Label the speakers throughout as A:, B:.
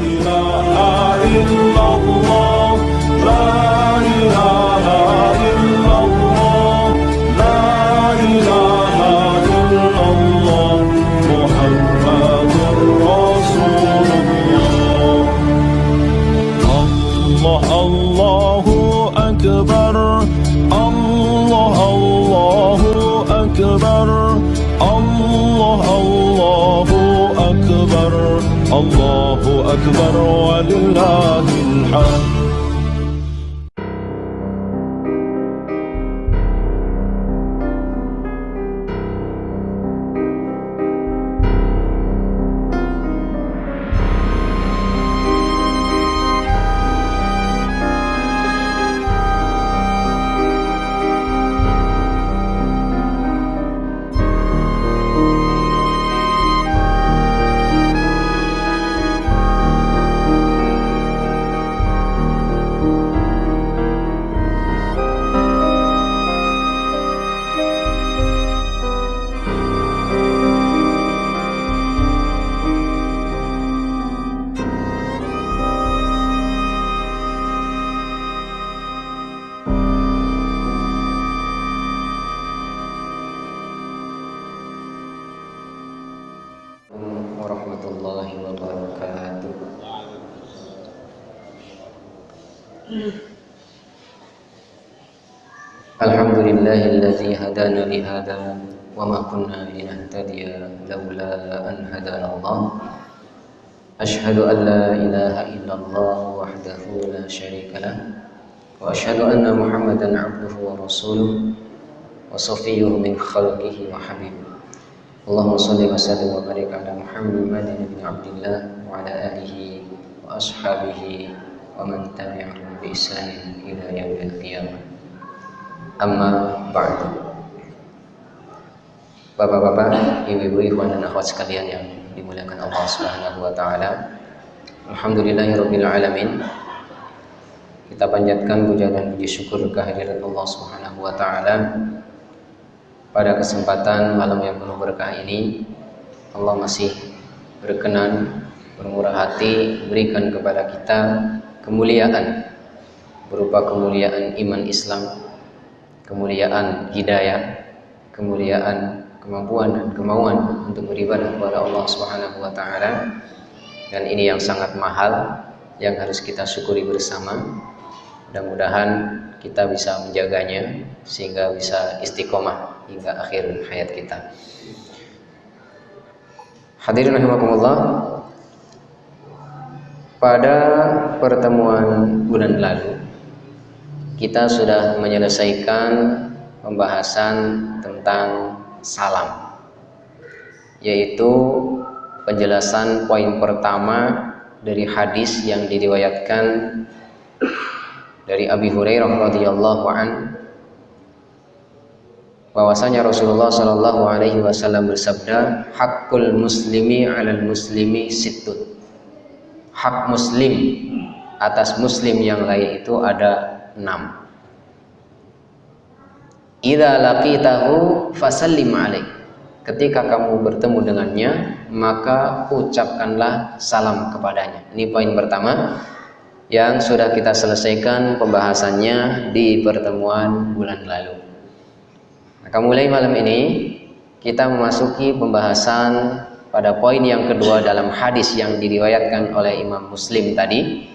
A: إله إلا الله أشهد أن لا إله إلا الله
B: وحده لا شريك له وأشهد أن محمدا عبده ورسوله وصفيه من خلقه وحبيبه. اللهم صل وسلم وبارك على محمد بن عبد الله وعلى آله وأصحابه ومن تبعهم بإحسان إلى يوم القيامة. أما بعد. Bapak-bapak, ibu-ibu, ikhwan dan akhwat sekalian yang dimuliakan Allah Subhanahu wa taala. Alhamdulillahirabbil. Kita panjatkan puja dan puji syukur kehadirat Allah Subhanahu wa taala pada kesempatan malam yang penuh berkah ini Allah masih berkenan bermurah hati berikan kepada kita kemuliaan berupa kemuliaan iman Islam kemuliaan hidayah kemuliaan kemampuan dan kemauan untuk beribadah kepada Allah Subhanahu wa taala dan ini yang sangat mahal yang harus kita syukuri bersama mudah-mudahan kita bisa menjaganya sehingga bisa istiqomah hingga akhir hayat kita. Hadirin rahimakumullah. Pada pertemuan bulan lalu kita sudah menyelesaikan pembahasan tentang salam. Yaitu penjelasan poin pertama dari hadis yang diriwayatkan dari Abi Hurairah radhiyallahu an bahwasanya Rasulullah Shallallahu alaihi wasallam bersabda hakul muslimi 'alal muslimi sittun. Hak muslim atas muslim yang lain itu ada enam Idza laqitahu fasallim alaih ketika kamu bertemu dengannya maka ucapkanlah salam kepadanya. Ini poin pertama yang sudah kita selesaikan pembahasannya di pertemuan bulan lalu. Maka mulai malam ini kita memasuki pembahasan pada poin yang kedua dalam hadis yang diriwayatkan oleh Imam Muslim tadi.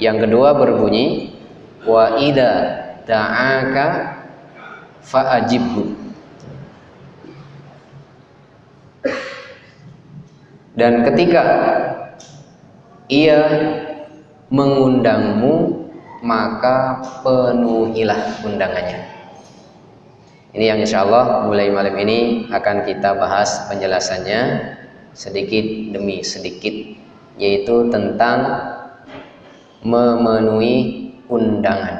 B: Yang kedua berbunyi wa ida da'aka fa'ajibhu. Dan ketika ia mengundangmu maka penuhilah undangannya. Ini yang insya Allah mulai malam ini akan kita bahas penjelasannya sedikit demi sedikit yaitu tentang memenuhi undangan.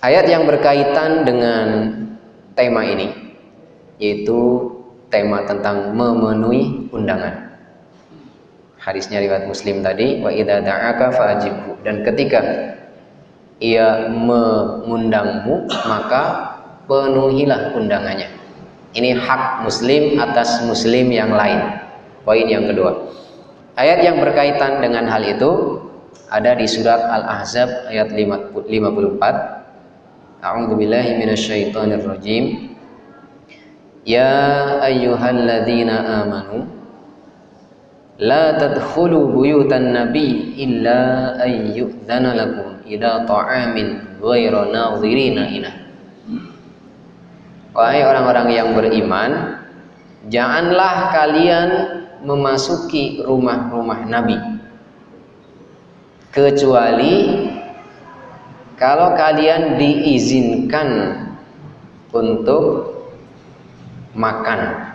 B: Ayat yang berkaitan dengan tema ini yaitu tema tentang memenuhi undangan. Hadisnya riwayat Muslim tadi wa idza da'aka fa'ajibhu dan ketika ia mengundangmu maka penuhilah undangannya. Ini hak muslim atas muslim yang lain. Poin yang kedua. Ayat yang berkaitan dengan hal itu ada di surat Al-Ahzab ayat 54. A'udzu billahi minasyaitonir rajim. Ya ayyuhalladzina amanu la tadkhulu buyutan nabi illa ayyudzana lakum ila ta'amin ghaira nadhirina inah Wahai orang-orang yang beriman, janganlah kalian memasuki rumah-rumah Nabi kecuali kalau kalian diizinkan untuk makan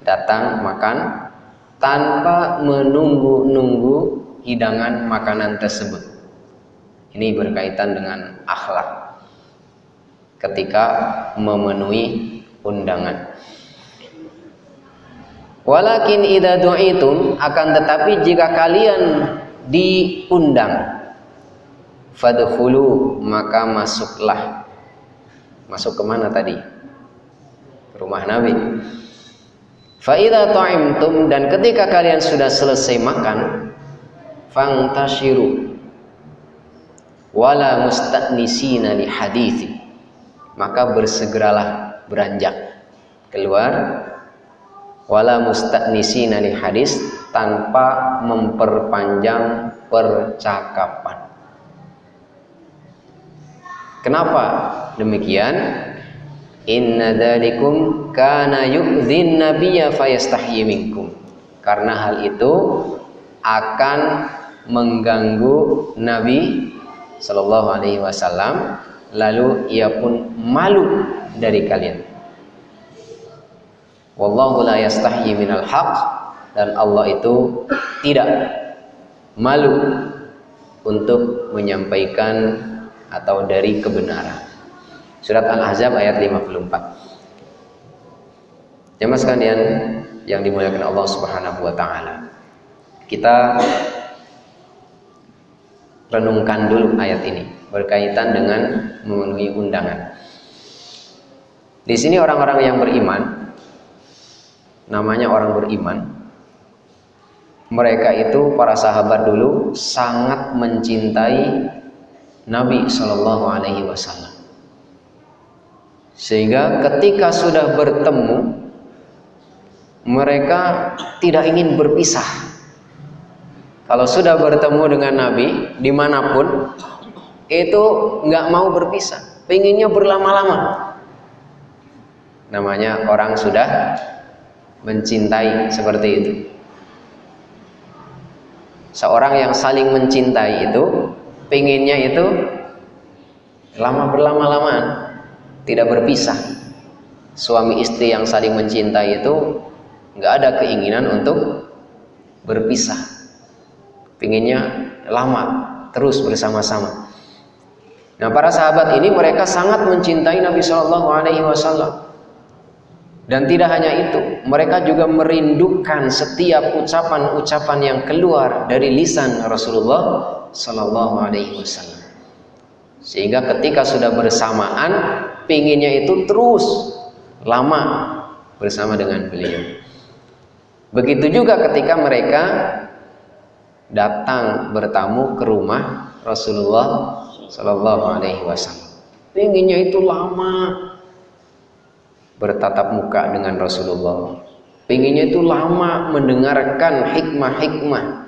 B: datang makan tanpa menunggu-nunggu hidangan makanan tersebut ini berkaitan dengan akhlak ketika memenuhi undangan. Walakin idza du'itum akan tetapi jika kalian diundang fadkhulu maka masuklah. Masuk ke mana tadi? Rumah Nabi. Fa idza ta'imtum dan ketika kalian sudah selesai makan fangtashiru wala musta'nisina li hadithi maka bersegeralah beranjak keluar wala musta'nisina li hadis tanpa memperpanjang percakapan. Kenapa demikian? Inna dzalikum kana yu'dhin nabiyya fayastahyi minkum. Karena hal itu akan mengganggu Nabi Shallallahu alaihi wasallam lalu ia pun malu dari kalian wallahu la yastahyi minal haq dan Allah itu tidak malu untuk menyampaikan atau dari kebenaran surat al-ahzab ayat 54 jemaah sekalian yang dimuliakan Allah subhanahu wa ta'ala kita renungkan dulu ayat ini berkaitan dengan memenuhi undangan. Di sini orang-orang yang beriman, namanya orang beriman, mereka itu para sahabat dulu sangat mencintai Nabi Shallallahu Alaihi Wasallam. Sehingga ketika sudah bertemu, mereka tidak ingin berpisah. Kalau sudah bertemu dengan Nabi di mana pun, itu nggak mau berpisah, pengennya berlama-lama. Namanya orang sudah mencintai seperti itu. Seorang yang saling mencintai itu pengennya itu lama berlama-lama, tidak berpisah. Suami istri yang saling mencintai itu nggak ada keinginan untuk berpisah. Pengennya lama terus bersama-sama. Nah, para sahabat ini mereka sangat mencintai Nabi Shallallahu Alaihi Wasallam. Dan tidak hanya itu, mereka juga merindukan setiap ucapan-ucapan yang keluar dari lisan Rasulullah Shallallahu Alaihi Wasallam. Sehingga ketika sudah bersamaan, pinginnya itu terus lama bersama dengan beliau. Begitu juga ketika mereka datang bertamu ke rumah Rasulullah Sallallahu Alaihi Wasallam. Pinginnya itu lama bertatap muka dengan Rasulullah. Pinginnya itu lama mendengarkan hikmah-hikmah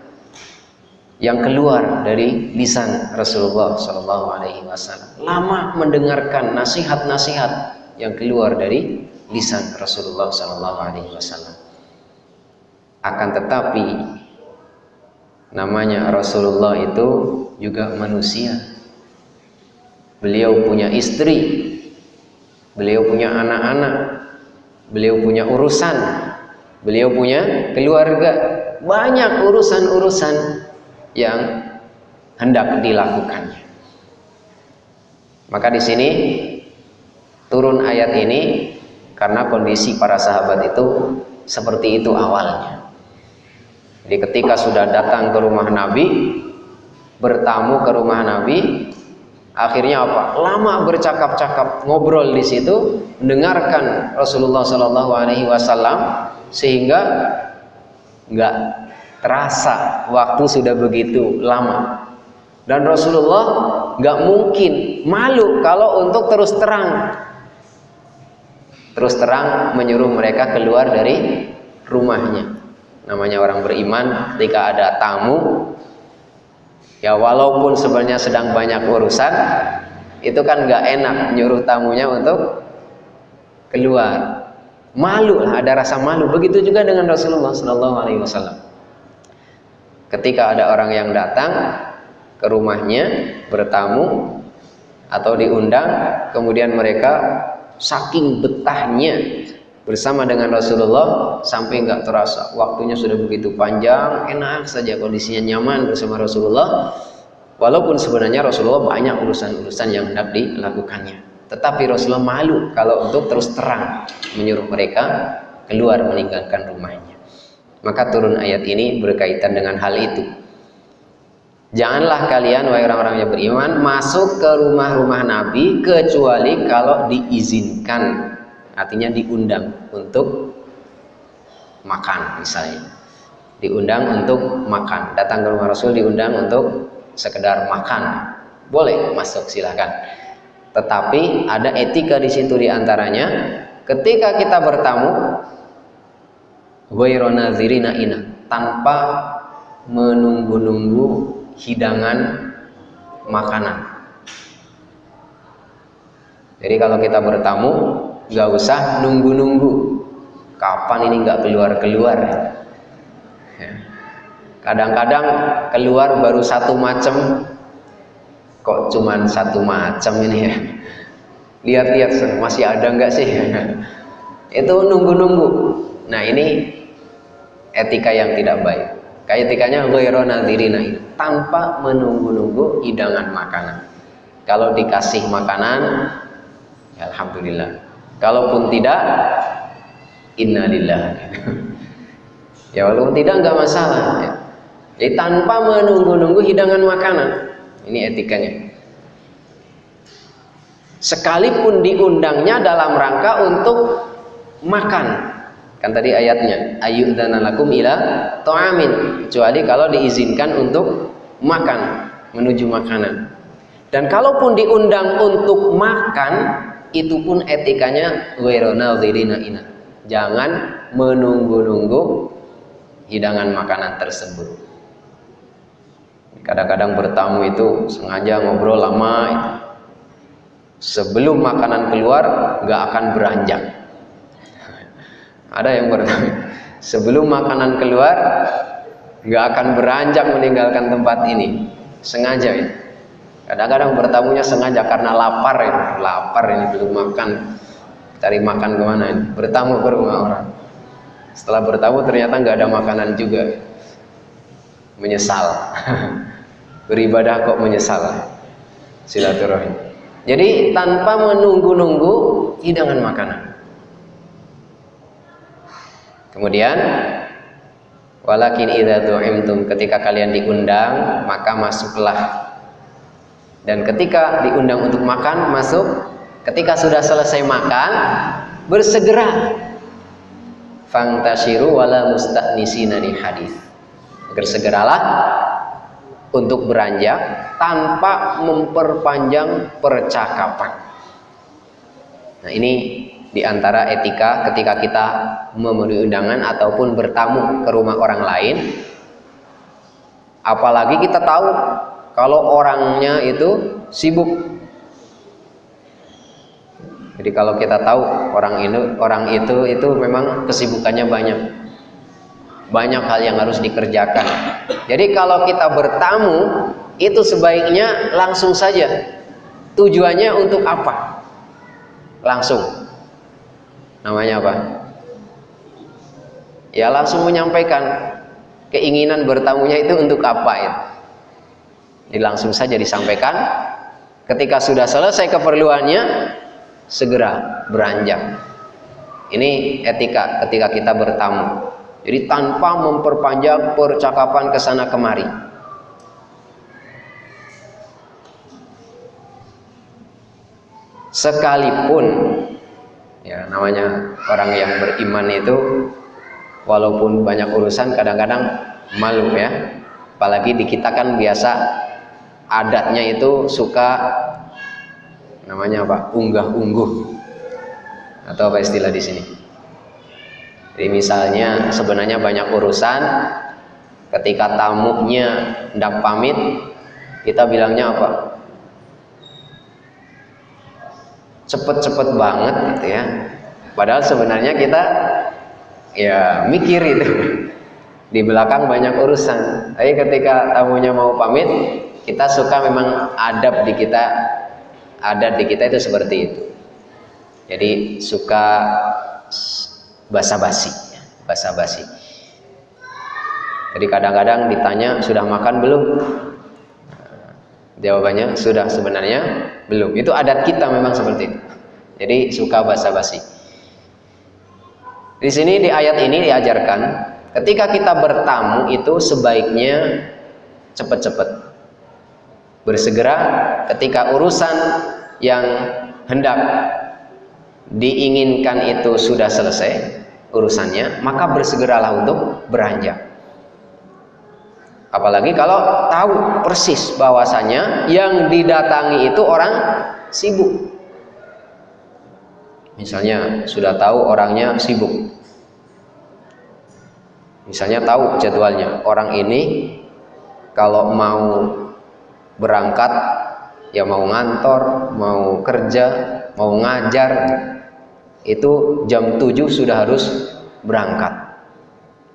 B: yang keluar dari lisan Rasulullah Sallallahu Alaihi Wasallam. Lama mendengarkan nasihat-nasihat yang keluar dari lisan Rasulullah Sallallahu Alaihi Wasallam. Akan tetapi namanya Rasulullah itu juga manusia Beliau punya istri, beliau punya anak-anak, beliau punya urusan, beliau punya keluarga, banyak urusan-urusan yang hendak dilakukannya. Maka di sini turun ayat ini karena kondisi para sahabat itu seperti itu awalnya. Jadi ketika sudah datang ke rumah Nabi, bertamu ke rumah Nabi, Akhirnya apa? Lama bercakap-cakap, ngobrol di situ, mendengarkan Rasulullah Shallallahu Alaihi Wasallam sehingga nggak terasa waktu sudah begitu lama. Dan Rasulullah nggak mungkin malu kalau untuk terus terang terus terang menyuruh mereka keluar dari rumahnya. Namanya orang beriman ketika ada tamu ya walaupun sebenarnya sedang banyak urusan itu kan nggak enak nyuruh tamunya untuk keluar malu ada rasa malu begitu juga dengan Rasulullah Shallallahu Alaihi Wasallam ketika ada orang yang datang ke rumahnya bertamu atau diundang kemudian mereka saking betahnya bersama dengan Rasulullah sampai nggak terasa waktunya sudah begitu panjang enak saja kondisinya nyaman bersama Rasulullah. Walaupun sebenarnya Rasulullah banyak urusan-urusan yang hendak dilakukannya. Tetapi Rasulullah malu kalau untuk terus terang menyuruh mereka keluar meninggalkan rumahnya maka turun ayat ini berkaitan dengan hal itu. Janganlah kalian wahai orang-orang yang beriman masuk ke rumah-rumah Nabi kecuali kalau diizinkan. Artinya diundang untuk makan misalnya. Diundang untuk makan. Datang ke rumah Rasul diundang untuk sekedar makan. Boleh masuk silahkan tetapi ada etika di situ di antaranya ketika kita bertamu zirina ina. Tanpa menunggu-nunggu hidangan makanan. Jadi kalau kita bertamu nggak usah nunggu-nunggu. Kapan ini nggak keluar-keluar? Ya. kadang-kadang keluar baru satu macam kok cuman satu macam ini ya? Lihat-lihat masih ada nggak sih? Itu nunggu-nunggu. Nah ini etika yang tidak baik kayak etikanya ghairu nadirina tanpa menunggu-nunggu hidangan makanan kalau dikasih makanan ya alhamdulillah Kalaupun tidak, innalillah. ya walaupun tidak nggak masalah. Ya. Jadi tanpa menunggu-nunggu hidangan makanan. Ini etikanya. Sekalipun diundangnya dalam rangka untuk makan. Kan tadi ayatnya, lakum ila ta'amin. Kecuali kalau diizinkan untuk makan, menuju makanan. Dan kalaupun diundang untuk makan, itu pun etikanya ina. Jangan menunggu-nunggu hidangan makanan tersebut. Kadang-kadang bertamu itu sengaja ngobrol lama. Sebelum makanan keluar nggak akan beranjak. Ada yang bertamu sebelum makanan keluar nggak akan beranjak meninggalkan tempat ini. Sengaja itu kadang-kadang bertamunya sengaja karena lapar ini lapar ini belum makan. Cari makan ke mana ini? Bertamu ke rumah orang. Setelah bertamu ternyata nggak ada makanan juga. Menyesal. Beribadah kok menyesal. Silaturahim. Jadi tanpa menunggu-nunggu hidangan makanan kemudian walakin idza tu'imtum ketika kalian diundang maka masuklah. Dan ketika diundang untuk makan masuk. Ketika sudah selesai makan bersegera. Fangtashiru wala musta'nisina di hadis bersegeralah untuk beranjak tanpa memperpanjang percakapan. Nah ini di antara etika ketika kita memenuhi undangan ataupun bertamu ke rumah orang lain. Apalagi kita tahu kalau orangnya itu sibuk. Jadi kalau kita tahu orang ini orang itu itu memang kesibukannya banyak. Banyak hal yang harus dikerjakan. Jadi kalau kita bertamu itu sebaiknya langsung saja. Tujuannya untuk apa? Langsung namanya apa ya langsung menyampaikan keinginan bertamunya itu untuk apa itu ini langsung saja disampaikan. Ketika sudah selesai keperluannya, segera beranjak. Ini etika ketika kita bertamu. Jadi tanpa memperpanjang percakapan ke sana kemari. sekalipun ya namanya orang yang beriman itu walaupun banyak urusan kadang-kadang malu ya. Apalagi di kita kan biasa adatnya itu suka namanya apa? Unggah ungguh atau apa istilah di sini? Jadi misalnya sebenarnya banyak urusan ketika tamunya hendak pamit kita bilangnya apa cepet-cepet banget gitu ya. Padahal sebenarnya kita ya mikir itu. Di belakang banyak urusan. Tapi ketika tamunya mau pamit kita suka memang adab di kita adat di kita itu seperti itu. Jadi suka basa-basi basa-basi. Jadi kadang-kadang ditanya sudah makan belum Jawabannya sudah sebenarnya belum. Itu adat kita memang seperti itu. Jadi suka basa-basi. Di sini di ayat ini diajarkan ketika kita bertamu itu sebaiknya cepat-cepat. Bersegera ketika urusan yang hendak diinginkan itu sudah selesai urusannya, maka bersegeralah untuk beranjak. Apalagi kalau tahu persis bahwasanya yang didatangi itu orang sibuk. Misalnya sudah tahu orangnya sibuk. Misalnya tahu jadwalnya. Orang ini kalau mau berangkat ya mau ngantor, mau kerja, mau ngajar itu jam 7 sudah harus berangkat.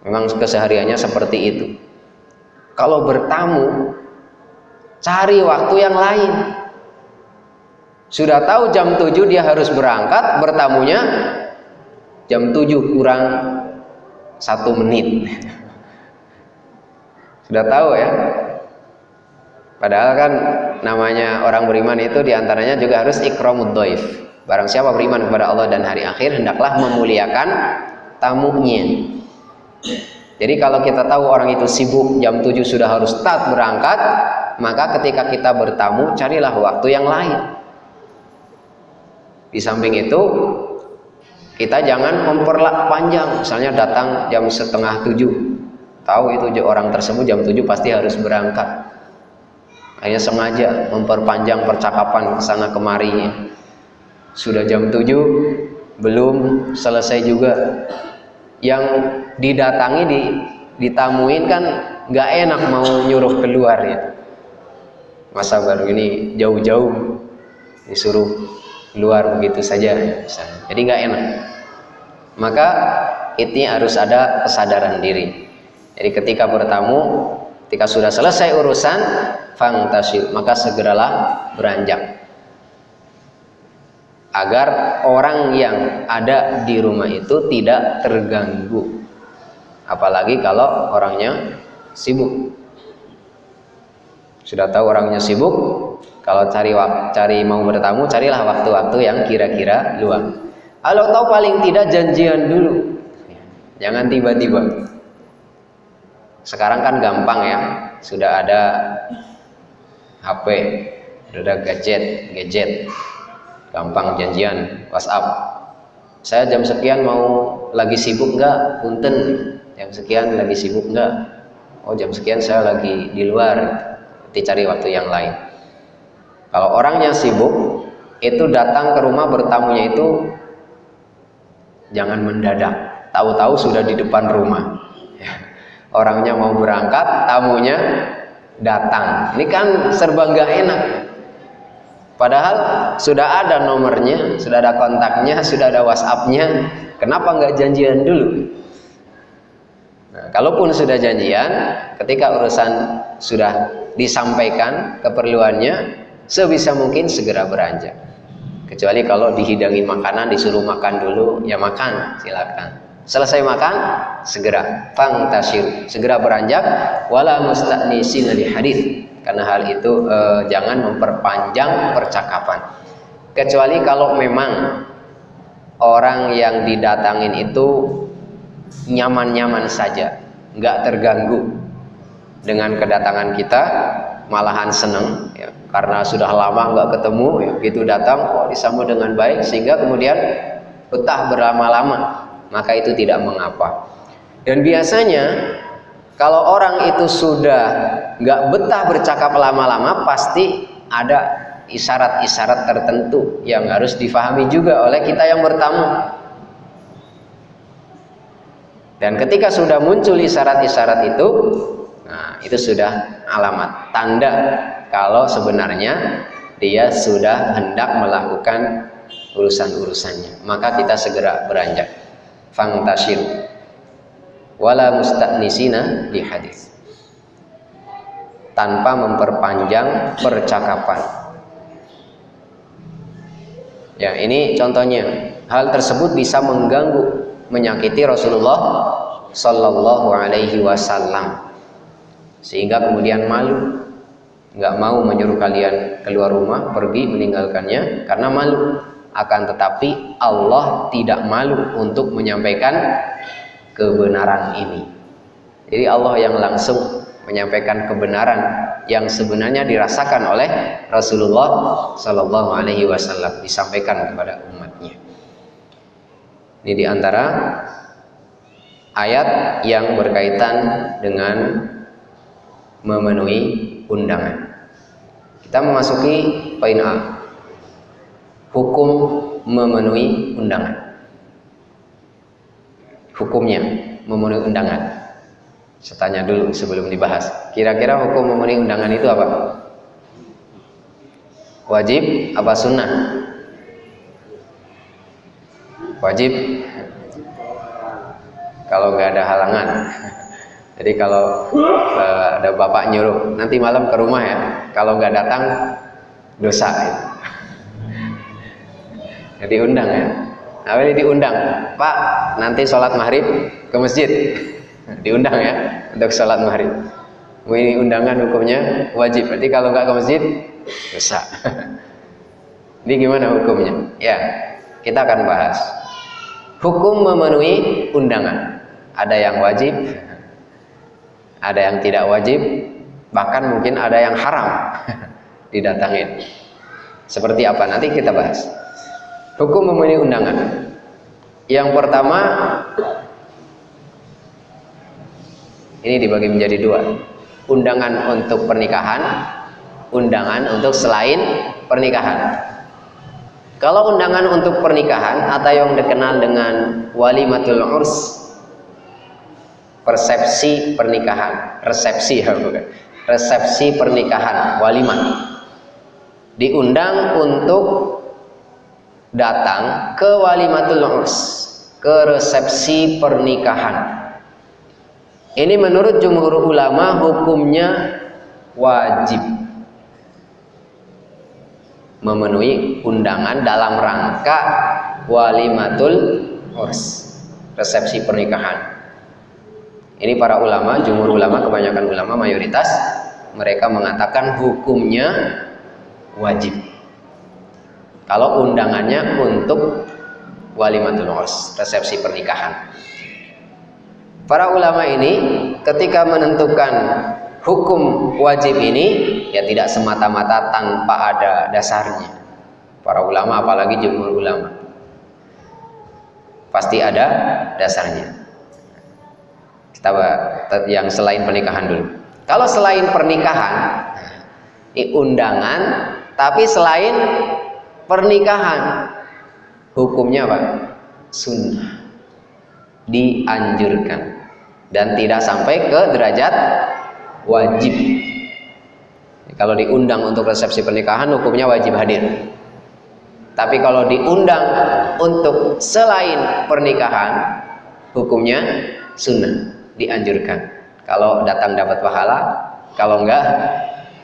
B: Memang kesehariannya seperti itu kalau bertamu, cari waktu yang lain. Sudah tahu jam 7 dia harus berangkat, bertamunya jam 7 kurang satu menit. Sudah tahu ya. Padahal kan namanya orang beriman itu di antaranya juga harus ikramud doif. Barang siapa beriman kepada Allah dan hari akhir hendaklah memuliakan tamunya. Jadi kalau kita tahu orang itu sibuk jam 7 sudah harus start berangkat, maka ketika kita bertamu carilah waktu yang lain. Di samping itu kita jangan memperlak panjang, misalnya datang jam setengah tujuh, tahu itu orang tersebut jam 7 pasti harus berangkat. Hanya sengaja memperpanjang percakapan ke sana kemari. Sudah jam 7 belum selesai juga yang didatangi di ditamuin kan nggak enak mau nyuruh keluar ya. Masa baru ini jauh-jauh disuruh keluar begitu saja misalnya. jadi nggak enak. Maka ini harus ada kesadaran diri. Jadi ketika bertamu ketika sudah selesai urusan fangtasil maka segeralah beranjak agar orang yang ada di rumah itu tidak terganggu. Apalagi kalau orangnya sibuk. Sudah tahu orangnya sibuk kalau cari cari mau bertamu carilah waktu-waktu yang kira-kira luang. Kalau tahu paling tidak janjian dulu. Jangan tiba-tiba. Sekarang kan gampang ya. Sudah ada HP sudah ada gadget gadget gampang janjian WhatsApp. Saya jam sekian mau lagi sibuk enggak punten. Jam sekian lagi sibuk enggak oh jam sekian saya lagi di luar. Nanti cari waktu yang lain. Kalau orangnya sibuk itu datang ke rumah bertamunya itu jangan mendadak. Tahu-tahu sudah di depan rumah. Orangnya mau berangkat tamunya datang. Ini kan serba nggak enak Padahal sudah ada nomornya, sudah ada kontaknya, sudah ada WhatsAppnya. Kenapa nggak janjian dulu? Nah, kalaupun sudah janjian, ketika urusan sudah disampaikan keperluannya, sebisa mungkin segera beranjak. Kecuali kalau dihidangi makanan, disuruh makan dulu, ya makan, silakan. Selesai makan, segera fangtasir, segera beranjak wala musta'nisin li hadis karena hal itu eh, jangan memperpanjang percakapan. Kecuali kalau memang orang yang didatangin itu nyaman-nyaman saja nggak terganggu dengan kedatangan kita malahan senang ya, karena sudah lama nggak ketemu ya, gitu datang kok disambut dengan baik sehingga kemudian betah berlama-lama. Maka itu tidak mengapa. Dan biasanya kalau orang itu sudah nggak betah bercakap lama-lama pasti ada isyarat-isyarat tertentu yang harus difahami juga oleh kita yang bertamu dan ketika sudah muncul isyarat-isyarat itu Nah, itu sudah alamat tanda kalau sebenarnya dia sudah hendak melakukan urusan-urusannya. Maka kita segera beranjak. Fangtashir wala musta'nisina di hadis. Tanpa memperpanjang percakapan. Ya, ini contohnya. Hal tersebut bisa mengganggu, menyakiti Rasulullah Sallallahu Alaihi Wasallam sehingga kemudian malu nggak mau menyuruh kalian keluar rumah pergi meninggalkannya karena malu akan tetapi Allah tidak malu untuk menyampaikan kebenaran ini jadi Allah yang langsung menyampaikan kebenaran yang sebenarnya dirasakan oleh Rasulullah Shallallahu Alaihi Wasallam disampaikan kepada umatnya. Ini di antara ayat yang berkaitan dengan memenuhi undangan. Kita memasuki poin A. Hukum memenuhi undangan. Hukumnya memenuhi undangan. Saya tanya dulu sebelum dibahas. Kira-kira hukum memenuhi undangan itu apa? Wajib apa sunnah? Wajib. Kalau nggak ada halangan. Jadi kalau uh, ada bapak nyuruh nanti malam ke rumah ya, kalau nggak datang dosa. Jadi undang ya. Ini diundang, Pak nanti sholat maghrib ke masjid. Diundang ya untuk sholat maghrib. Ini undangan hukumnya wajib. Berarti kalau nggak ke masjid dosa. Ini gimana hukumnya? Ya, kita akan bahas. Hukum memenuhi undangan. Ada yang wajib, ada yang tidak wajib, bahkan mungkin ada yang haram didatangin. Seperti apa? Nanti kita bahas. Hukum memenuhi undangan. Yang pertama, ini dibagi menjadi dua. Undangan untuk pernikahan, undangan untuk selain pernikahan. Kalau undangan untuk pernikahan atau yang dikenal dengan walimatul urs persepsi pernikahan resepsi ya bukan resepsi pernikahan walimah diundang untuk datang ke walimatul urs ke resepsi pernikahan ini menurut jumhur ulama hukumnya wajib memenuhi undangan dalam rangka walimatul urs resepsi pernikahan ini para ulama, jumhur ulama, kebanyakan ulama mayoritas mereka mengatakan hukumnya wajib. Kalau undangannya untuk walimatul urs, resepsi pernikahan. Para ulama ini ketika menentukan hukum wajib ini ya tidak semata-mata tanpa ada dasarnya. Para ulama apalagi jumhur ulama pasti ada dasarnya kita yang selain pernikahan dulu kalau selain pernikahan ini undangan tapi selain pernikahan. Hukumnya apa? Sunnah. Dianjurkan. Dan tidak sampai ke derajat wajib. Kalau diundang untuk resepsi pernikahan hukumnya wajib hadir. Tapi kalau diundang untuk selain pernikahan hukumnya sunnah. Dianjurkan. Kalau datang dapat pahala, kalau enggak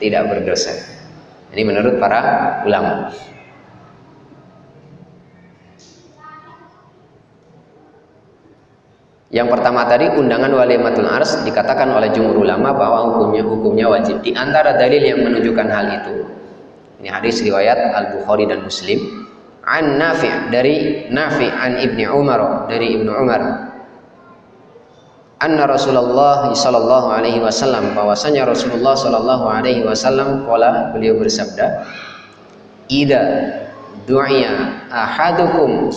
B: tidak berdosa. Ini menurut para ulama. Yang pertama tadi undangan walimatul ars dikatakan oleh jumhur ulama bahwa hukumnya hukumnya wajib. Di antara dalil yang menunjukkan hal itu ini hadis riwayat Al Bukhari dan Muslim an Nafi' dari Nafi' an Ibni Umar dari Ibnu Umar anna Rasulullah sallallahu alaihi wasallam bahwasanya Rasulullah sallallahu alaihi wasallam kala beliau bersabda ida du'ya ahadukum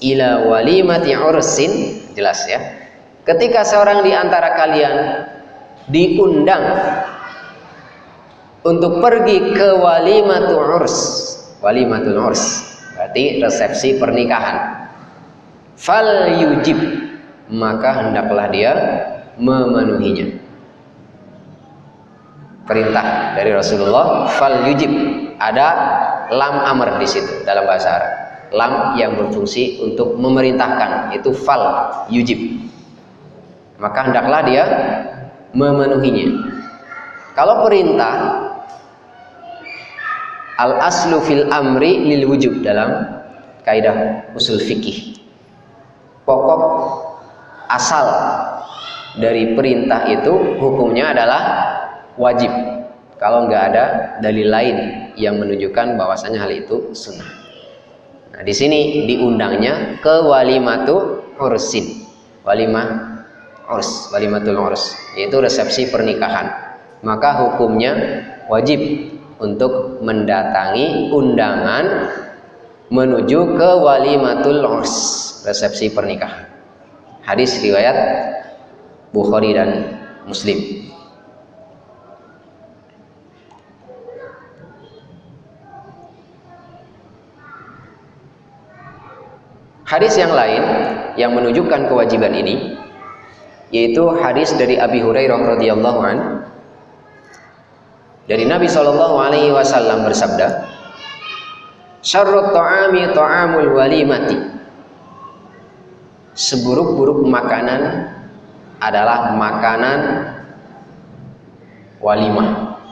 B: ila walimati ursin jelas ya. Ketika seorang di antara kalian diundang untuk pergi ke walimatul urs walimatul urs berarti resepsi pernikahan. Fal yujib maka hendaklah dia memenuhinya. Perintah dari Rasulullah fal yujib. Ada lam amr di situ dalam bahasa Arab lam yang berfungsi untuk memerintahkan itu fal yujib. Maka hendaklah dia memenuhinya. Kalau perintah al aslu fil amri lil wujub dalam kaidah usul fikih. Pokok asal dari perintah itu hukumnya adalah wajib. Kalau nggak ada dalil lain yang menunjukkan bahwasanya hal itu sunnah. Nah, di sini diundangnya ke walimatu ursin. Walimah urs, walimatul urs, yaitu resepsi pernikahan. Maka hukumnya wajib untuk mendatangi undangan menuju ke walimatul urs, resepsi pernikahan. Hadis riwayat Bukhari dan Muslim. Hadis yang lain yang menunjukkan kewajiban ini yaitu hadis dari Abi Hurairah radhiyallahu an. Dari Nabi Shallallahu alaihi wasallam bersabda Syarrut ta'ami ta'amul walimati. Seburuk-buruk makanan adalah makanan walimah.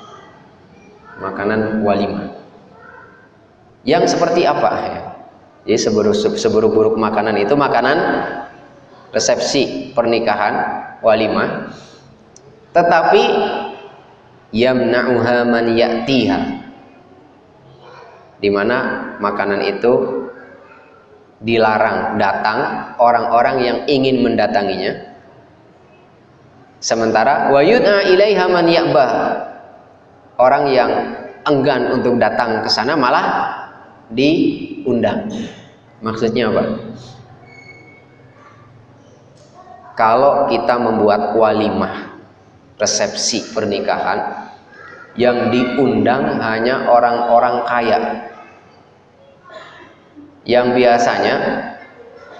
B: Makanan walimah. Yang seperti apa? ya jadi seburuk-buruk makanan itu makanan resepsi pernikahan walimah. Tetapi yamna'uha man ya'tiha. Di mana makanan itu dilarang datang orang-orang yang ingin mendatanginya. Sementara wa yud'a ilaiha man ya'bah. Orang yang enggan untuk datang ke sana malah diundang maksudnya apa? Kalau kita membuat walimah resepsi pernikahan yang diundang hanya orang-orang kaya. Yang biasanya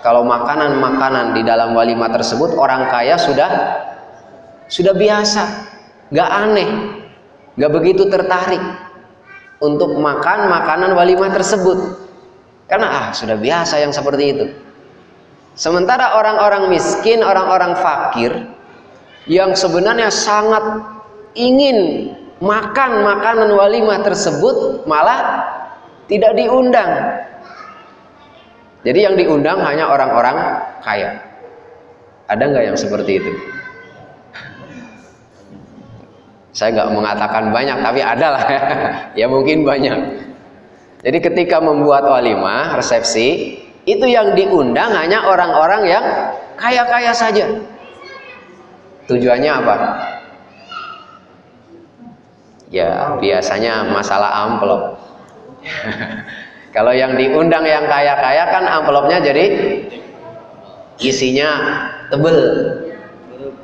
B: kalau makanan-makanan di dalam walimah tersebut orang kaya sudah sudah biasa. Nggak aneh. Nggak begitu tertarik untuk makan makanan walimah tersebut karena ah sudah biasa yang seperti itu sementara orang-orang miskin orang-orang fakir yang sebenarnya sangat ingin makan makanan walimah tersebut malah tidak diundang jadi yang diundang hanya orang-orang kaya. Ada nggak yang seperti itu? Saya nggak mengatakan banyak, tapi ada lah. ya mungkin banyak. Jadi ketika membuat walimah, resepsi, itu yang diundang hanya orang-orang yang kaya-kaya saja. Tujuannya apa? Ya biasanya masalah amplop. Kalau yang diundang yang kaya-kaya kan amplopnya jadi isinya tebel.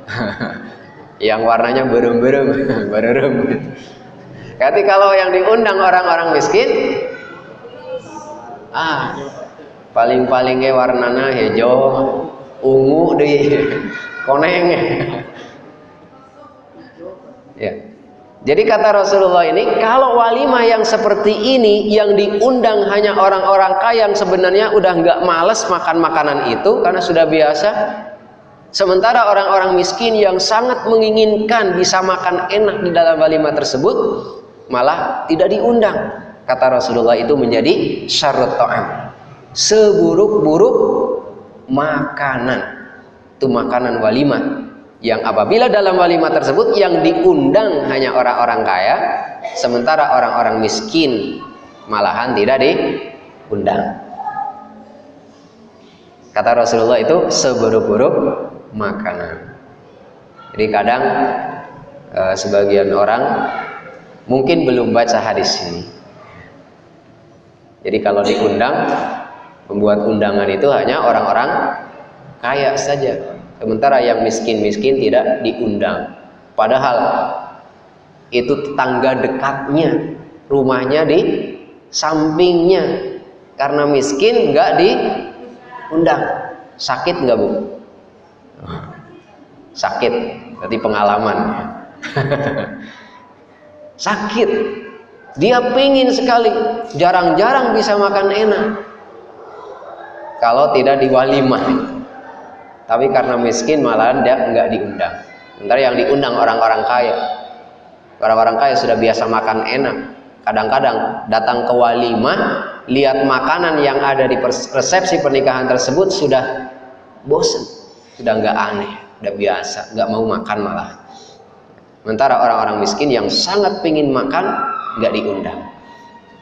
B: yang warnanya berem-berem, berem. Jadi kalau yang diundang orang-orang miskin, ah paling-palingnya warnanya hijau, ungu deh, koneng. ya. Jadi kata Rasulullah ini, kalau walimah yang seperti ini yang diundang hanya orang-orang kaya yang sebenarnya udah nggak males makan makanan itu karena sudah biasa. Sementara orang-orang miskin yang sangat menginginkan bisa makan enak di dalam walimah tersebut malah tidak diundang. Kata Rasulullah itu menjadi syarat ta'am. Seburuk-buruk makanan. Itu makanan walimah yang apabila dalam walimah tersebut yang diundang hanya orang-orang kaya sementara orang-orang miskin malahan tidak diundang kata Rasulullah itu seburuk-buruk makanan Jadi kadang eh, sebagian orang mungkin belum baca hadis ini. Jadi kalau diundang, membuat undangan itu hanya orang-orang kaya saja. Sementara yang miskin-miskin tidak diundang. Padahal itu tetangga dekatnya, rumahnya di sampingnya. Karena miskin nggak diundang. Sakit nggak bu? Sakit, berarti pengalaman. Sakit. Dia pingin sekali, jarang-jarang bisa makan enak. Kalau tidak diwalimah. Tapi karena miskin malahan dia nggak diundang. Sementara yang diundang orang-orang kaya. Orang-orang kaya sudah biasa makan enak. Kadang-kadang datang ke walimah, lihat makanan yang ada di resepsi pernikahan tersebut sudah bosan, sudah nggak aneh, udah biasa, nggak mau makan malah. Sementara orang-orang miskin yang sangat pingin makan nggak diundang.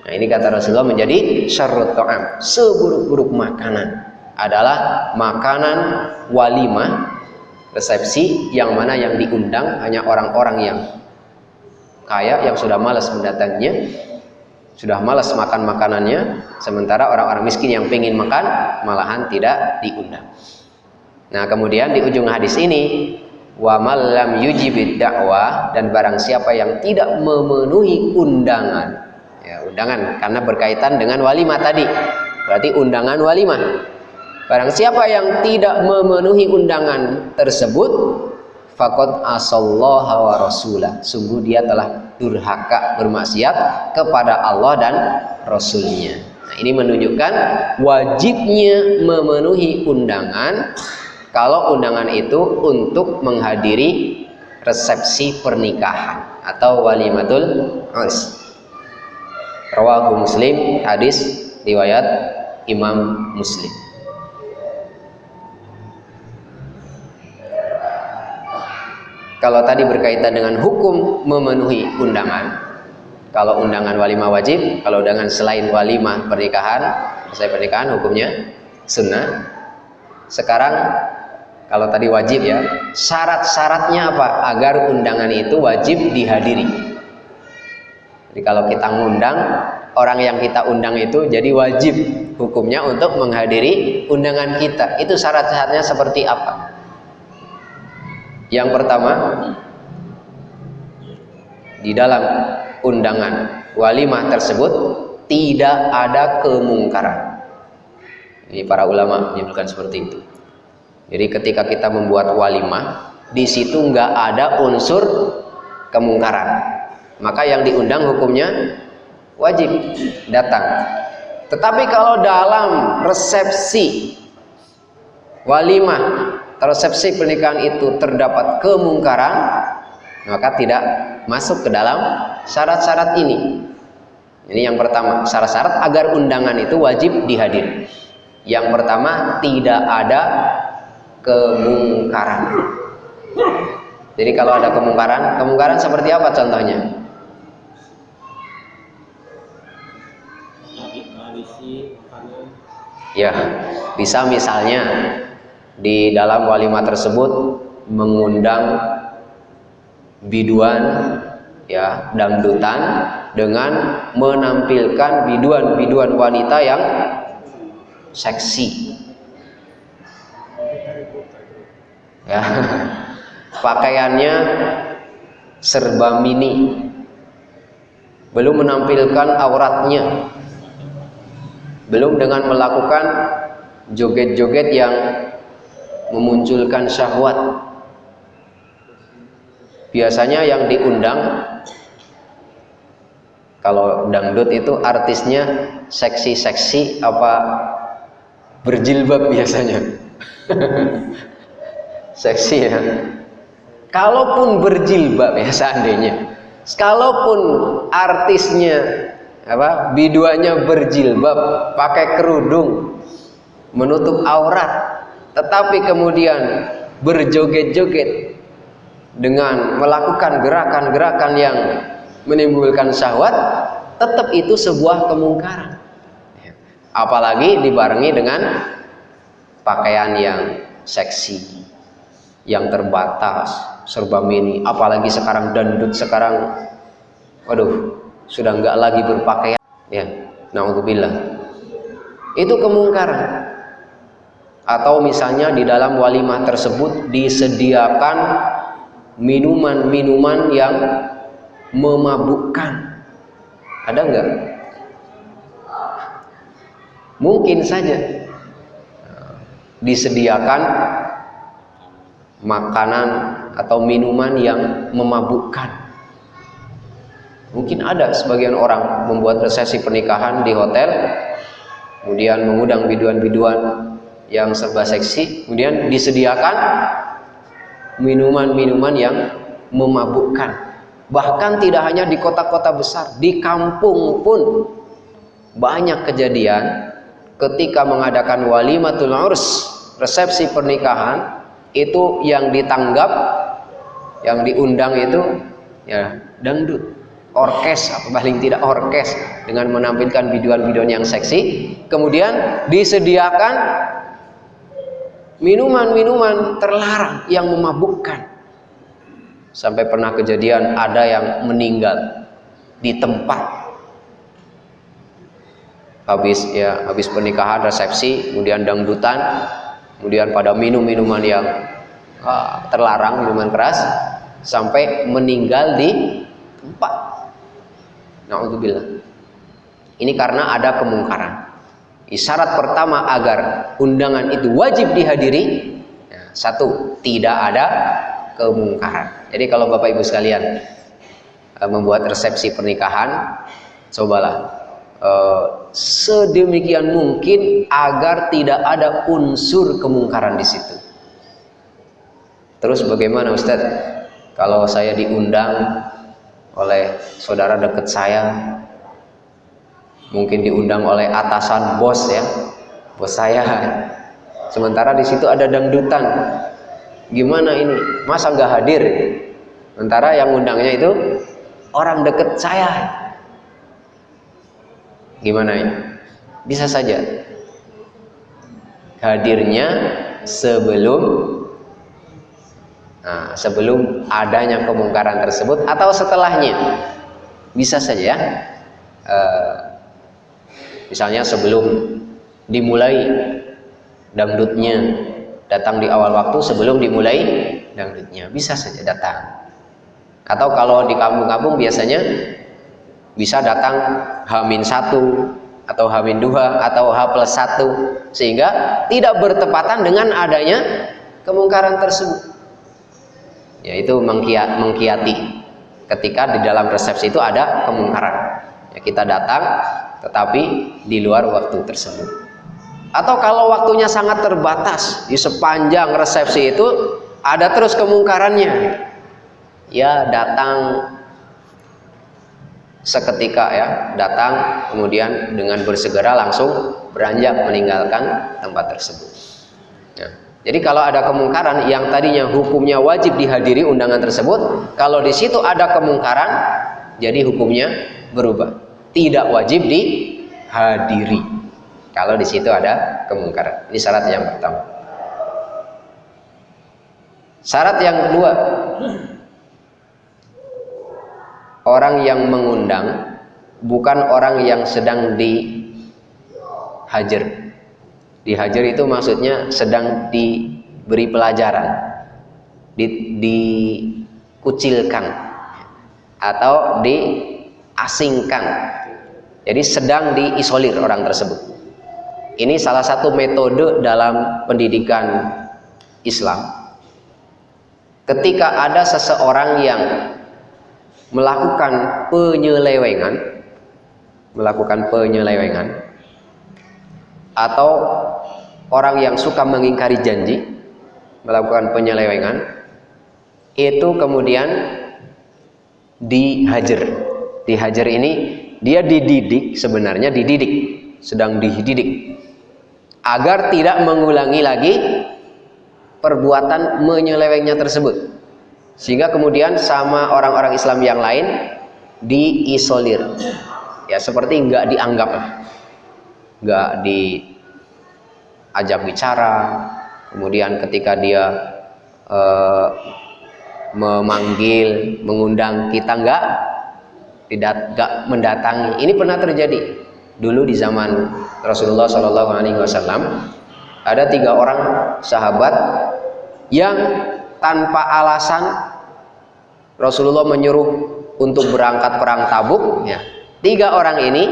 B: Nah ini kata Rasulullah menjadi syarrut ta'am, seburuk-buruk makanan adalah makanan walimah resepsi yang mana yang diundang hanya orang-orang yang kaya yang sudah malas mendatanginya sudah malas makan makanannya sementara orang-orang miskin yang pengen makan malahan tidak diundang nah kemudian di ujung hadis ini wa malam yujibid dakwah dan barang siapa yang tidak memenuhi undangan ya undangan karena berkaitan dengan walimah tadi berarti undangan walimah barang siapa yang tidak memenuhi undangan tersebut Fakot asallaha wa rasulah. Sungguh dia telah durhaka bermaksiat kepada Allah dan Rasulnya. Nah, ini menunjukkan wajibnya memenuhi undangan kalau undangan itu untuk menghadiri resepsi pernikahan atau walimatul urs. Rawahu Muslim hadis riwayat Imam Muslim. Kalau tadi berkaitan dengan hukum memenuhi undangan, kalau undangan walimah wajib, kalau undangan selain walimah pernikahan, selesai pernikahan hukumnya sunnah. Sekarang kalau tadi wajib ya, syarat-syaratnya apa agar undangan itu wajib dihadiri? Jadi kalau kita ngundang orang yang kita undang itu jadi wajib hukumnya untuk menghadiri undangan kita. Itu syarat-syaratnya seperti apa? Yang pertama, di dalam undangan walimah tersebut tidak ada kemungkaran. Ini para ulama menyebutkan seperti itu. Jadi ketika kita membuat walimah, di situ nggak ada unsur kemungkaran. Maka yang diundang hukumnya wajib datang. Tetapi kalau dalam resepsi walimah resepsi pernikahan itu terdapat kemungkaran maka tidak masuk ke dalam syarat-syarat ini ini yang pertama syarat-syarat agar undangan itu wajib dihadiri yang pertama tidak ada kemungkaran. Jadi kalau ada kemungkaran kemungkaran seperti apa contohnya? Ya bisa misalnya di dalam walimah tersebut mengundang biduan ya dangdutan dengan menampilkan biduan-biduan wanita yang seksi ya. Pakaiannya serba mini. Belum menampilkan auratnya. Belum dengan melakukan joget-joget yang memunculkan syahwat. Biasanya yang diundang kalau dangdut itu artisnya seksi-seksi apa berjilbab biasanya seksi ya. Kalaupun berjilbab ya seandainya. Kalaupun artisnya apa biduanya berjilbab pakai kerudung menutup aurat tetapi kemudian berjoget-joget dengan melakukan gerakan-gerakan yang menimbulkan syahwat tetap itu sebuah kemungkaran. Apalagi dibarengi dengan pakaian yang seksi yang terbatas serba mini. Apalagi sekarang dangdut sekarang waduh sudah nggak lagi berpakaian. Ya naudzubillah. Itu kemungkaran. Atau misalnya di dalam walimah tersebut disediakan minuman-minuman yang memabukkan. Ada nggak? Mungkin saja. Disediakan makanan atau minuman yang memabukkan Mungkin ada sebagian orang membuat resepsi pernikahan di hotel, kemudian mengundang biduan-biduan yang serba seksi, kemudian disediakan minuman-minuman yang memabukkan. Bahkan tidak hanya di kota-kota besar, di kampung pun banyak kejadian ketika mengadakan walimatul urs, resepsi pernikahan, itu yang ditanggap, yang diundang itu ya dangdut. Orkes atau paling tidak orkes dengan menampilkan biduan-biduan yang seksi. Kemudian disediakan minuman-minuman terlarang yang memabukkan. Sampai pernah kejadian ada yang meninggal di tempat. Habis ya habis pernikahan resepsi kemudian dangdutan kemudian pada minum minuman yang ah, terlarang minuman keras sampai meninggal di tempat Na'udzubillah. Ini karena ada kemungkaran. Isyarat pertama agar undangan itu wajib dihadiri, ya, satu, tidak ada kemungkaran. Jadi kalau Bapak Ibu sekalian uh, membuat resepsi pernikahan, cobalah uh, sedemikian mungkin agar tidak ada unsur kemungkaran di situ. Terus bagaimana Ustadz? Kalau saya diundang oleh saudara dekat saya mungkin diundang oleh atasan bos ya bos saya. Sementara di situ ada dangdutan. Gimana ini? Masa nggak hadir? Sementara yang undangnya itu orang dekat saya gimana ini? Bisa saja. Hadirnya sebelum Nah, sebelum adanya kemungkaran tersebut atau setelahnya. Bisa saja uh, misalnya sebelum dimulai dangdutnya datang di awal waktu sebelum dimulai dangdutnya. Bisa saja datang. Atau kalau di kampung-kampung biasanya bisa datang hamin satu atau hamin dua atau H plus satu sehingga tidak bertepatan dengan adanya kemungkaran tersebut. Yaitu mengkiat, mengkiati ketika di dalam resepsi itu ada kemungkaran. Ya, kita datang tetapi di luar waktu tersebut. Atau kalau waktunya sangat terbatas di sepanjang resepsi itu ada terus kemungkarannya. Ya datang seketika ya datang kemudian dengan bersegera langsung beranjak meninggalkan tempat tersebut ya. Jadi kalau ada kemungkaran yang tadinya hukumnya wajib dihadiri undangan tersebut, kalau di situ ada kemungkaran, jadi hukumnya berubah. Tidak wajib dihadiri. Kalau di situ ada kemungkaran. Ini syarat yang pertama. Syarat yang kedua, orang yang mengundang bukan orang yang sedang dihajar Dihajar itu maksudnya sedang diberi pelajaran, di, dikucilkan atau diasingkan. Jadi sedang diisolir orang tersebut. Ini salah satu metode dalam pendidikan Islam. Ketika ada seseorang yang melakukan penyelewengan, melakukan penyelewengan, atau orang yang suka mengingkari janji melakukan penyelewengan itu kemudian dihajar. Dihajar ini dia dididik sebenarnya dididik sedang dididik agar tidak mengulangi lagi perbuatan menyelewengnya tersebut sehingga kemudian sama orang-orang Islam yang lain diisolir ya seperti nggak dianggap nggak diajak bicara kemudian ketika dia uh, memanggil, mengundang kita enggak tidak enggak mendatangi. Ini pernah terjadi dulu di zaman Rasulullah Shallallahu Alaihi Wasallam. Ada tiga orang sahabat yang tanpa alasan Rasulullah menyuruh untuk berangkat perang Tabuk. Ya. Tiga orang ini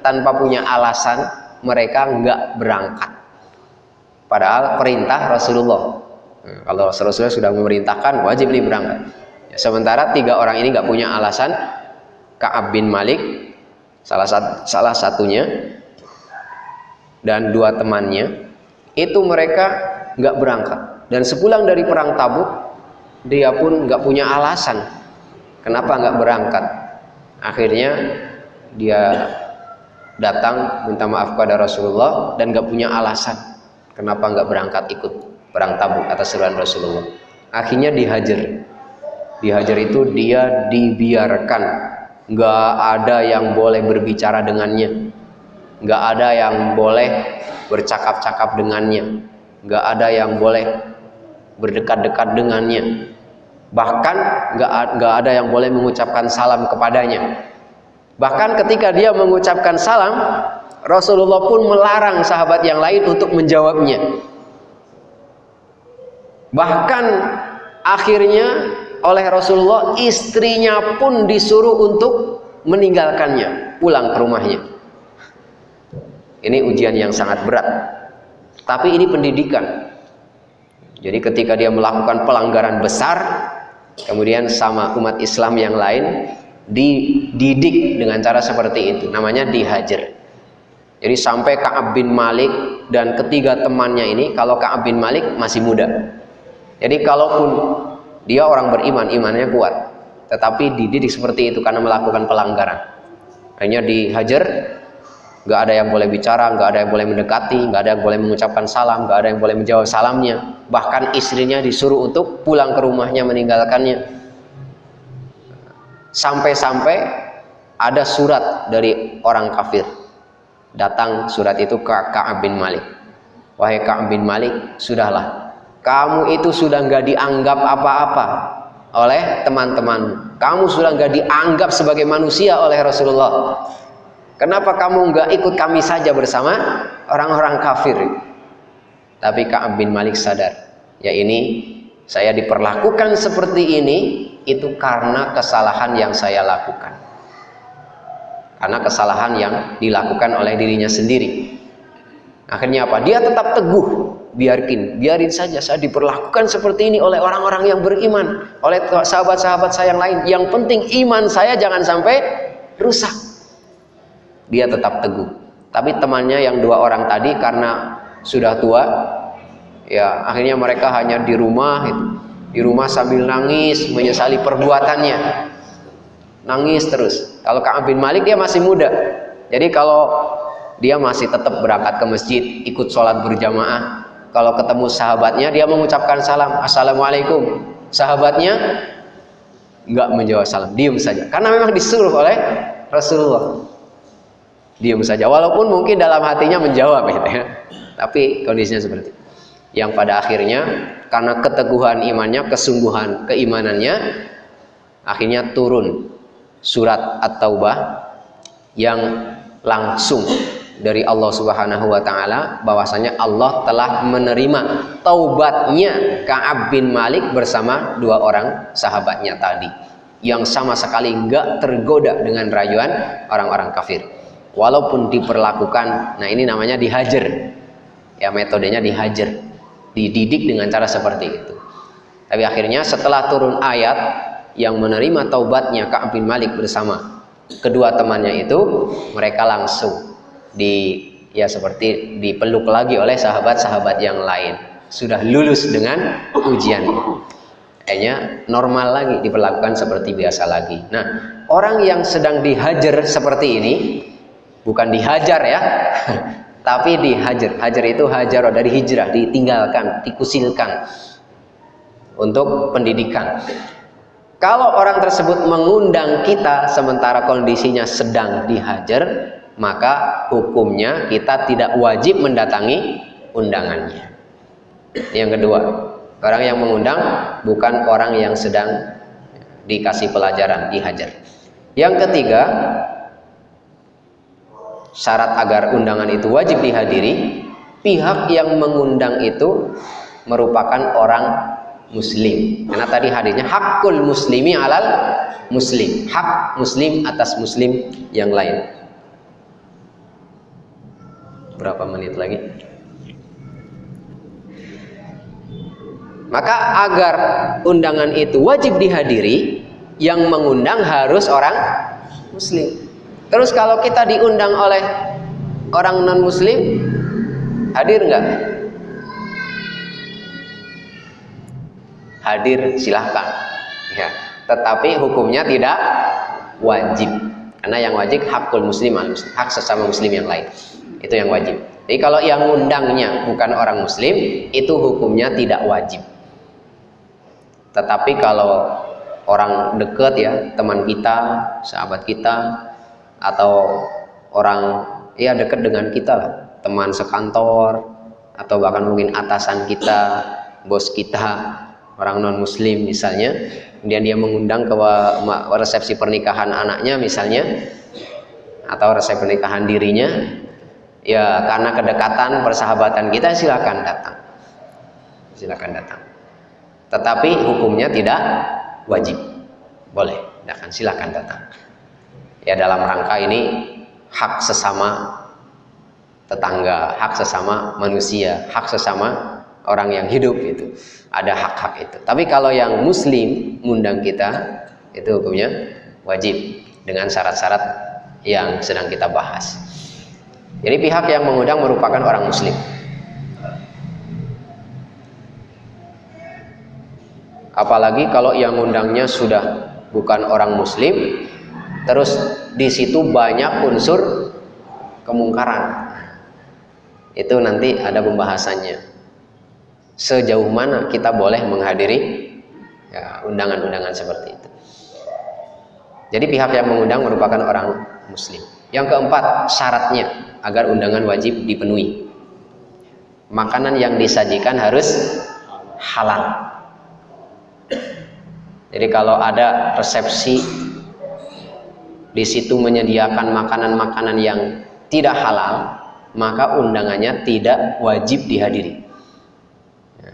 B: tanpa punya alasan mereka enggak berangkat. Padahal perintah Rasulullah Hmm, kalau Rasulullah sudah memerintahkan wajib ini berangkat. Ya, sementara tiga orang ini nggak punya alasan. Kaab bin Malik salah satu, salah satunya dan dua temannya itu mereka nggak berangkat dan sepulang dari perang Tabuk dia pun nggak punya alasan kenapa nggak berangkat. Akhirnya dia datang minta maaf kepada Rasulullah dan nggak punya alasan kenapa nggak berangkat ikut perang Tabuk atas seruan Rasulullah. Akhirnya dihajar. Dihajar itu dia dibiarkan, nggak ada yang boleh berbicara dengannya, nggak ada yang boleh bercakap-cakap dengannya, nggak ada yang boleh berdekat-dekat dengannya, bahkan nggak ada yang boleh mengucapkan salam kepadanya. Bahkan ketika dia mengucapkan salam, Rasulullah pun melarang sahabat yang lain untuk menjawabnya. Bahkan akhirnya oleh Rasulullah istrinya pun disuruh untuk meninggalkannya, pulang ke rumahnya. Ini ujian yang sangat berat. Tapi ini pendidikan. Jadi ketika dia melakukan pelanggaran besar, kemudian sama umat Islam yang lain dididik dengan cara seperti itu. Namanya dihajar. Jadi sampai Ka'ab bin Malik dan ketiga temannya ini, kalau Ka'ab bin Malik masih muda, jadi kalaupun dia orang beriman, imannya kuat, tetapi dididik seperti itu karena melakukan pelanggaran. Hanya dihajar, nggak ada yang boleh bicara, nggak ada yang boleh mendekati, nggak ada yang boleh mengucapkan salam, nggak ada yang boleh menjawab salamnya. Bahkan istrinya disuruh untuk pulang ke rumahnya meninggalkannya. Sampai-sampai ada surat dari orang kafir. Datang surat itu ke Ka'ab bin Malik. Wahai Ka'ab bin Malik, sudahlah kamu itu sudah nggak dianggap apa-apa oleh teman-teman kamu sudah nggak dianggap sebagai manusia oleh Rasulullah kenapa kamu nggak ikut kami saja bersama? Orang-orang kafir. Tapi Ka'ab bin Malik sadar ya ini saya diperlakukan seperti ini itu karena kesalahan yang saya lakukan. Karena kesalahan yang dilakukan oleh dirinya sendiri. Akhirnya apa? Dia tetap teguh biarkin, biarin saja saya diperlakukan seperti ini oleh orang-orang yang beriman, oleh sahabat-sahabat saya yang lain. Yang penting iman saya jangan sampai rusak. Dia tetap teguh. Tapi temannya yang dua orang tadi karena sudah tua, ya akhirnya mereka hanya di rumah di rumah sambil nangis menyesali perbuatannya. Nangis terus. Kalau Ka'ab bin Malik dia masih muda. Jadi kalau dia masih tetap berangkat ke masjid, ikut sholat berjamaah, kalau ketemu sahabatnya dia mengucapkan salam assalamualaikum sahabatnya nggak menjawab salam diam saja karena memang disuruh oleh Rasulullah diam saja. Walaupun mungkin dalam hatinya menjawab gitu ya tapi kondisinya seperti itu. Yang pada akhirnya karena keteguhan imannya kesungguhan keimanannya akhirnya turun surat at-taubah yang langsung dari Allah Subhanahu wa taala bahwasanya Allah telah menerima taubatnya Ka'ab bin Malik bersama dua orang sahabatnya tadi yang sama sekali enggak tergoda dengan rayuan orang-orang kafir walaupun diperlakukan nah ini namanya dihajar. Ya metodenya dihajar. Dididik dengan cara seperti itu. Tapi akhirnya setelah turun ayat yang menerima taubatnya Ka'ab bin Malik bersama kedua temannya itu mereka langsung di ya seperti dipeluk lagi oleh sahabat-sahabat yang lain. Sudah lulus dengan ujian. Kayaknya normal lagi diperlakukan seperti biasa lagi. Nah orang yang sedang dihajar seperti ini bukan dihajar ya tapi dihajar hajar itu hajar dari hijrah ditinggalkan dikusilkan untuk pendidikan kalau orang tersebut mengundang kita sementara kondisinya sedang dihajar maka hukumnya kita tidak wajib mendatangi undangannya. Yang kedua, Orang yang mengundang bukan orang yang sedang dikasih pelajaran, dihajar. Yang ketiga, syarat agar undangan itu wajib dihadiri, pihak yang mengundang itu merupakan orang muslim. Karena tadi hadirnya hakul muslimi alal muslim, hak muslim atas muslim yang lain. Berapa menit lagi? Maka agar undangan itu wajib dihadiri, yang mengundang harus orang muslim. Terus kalau kita diundang oleh orang non muslim, hadir nggak? Hadir silahkan. Ya. Tetapi hukumnya tidak wajib. Karena yang wajib hakul muslim hak sesama muslim yang lain. Itu yang wajib. Jadi kalau yang undangnya bukan orang muslim, itu hukumnya tidak wajib. Tetapi kalau orang dekat ya, teman kita, sahabat kita, atau orang ya dekat dengan kita lah, teman sekantor, atau bahkan mungkin atasan kita, bos kita, orang non muslim misalnya, kemudian dia mengundang ke resepsi pernikahan anaknya misalnya, atau resepsi pernikahan dirinya, ya karena kedekatan persahabatan kita silakan datang, silakan datang. Tetapi hukumnya tidak wajib. Boleh akan silakan datang ya dalam rangka ini hak sesama tetangga hak sesama manusia hak sesama orang yang hidup itu ada hak-hak itu. Tapi kalau yang muslim ngundang kita itu hukumnya wajib dengan syarat-syarat yang sedang kita bahas. Jadi pihak yang mengundang merupakan orang muslim. Apalagi kalau yang undangnya sudah bukan orang muslim terus di situ banyak unsur kemungkaran. Itu nanti ada pembahasannya. Sejauh mana kita boleh menghadiri ya, undangan-undangan seperti itu. Jadi pihak yang mengundang merupakan orang muslim. Yang keempat syaratnya agar undangan wajib dipenuhi. Makanan yang disajikan harus halal. Jadi kalau ada resepsi di situ menyediakan makanan-makanan yang tidak halal, maka undangannya tidak wajib dihadiri.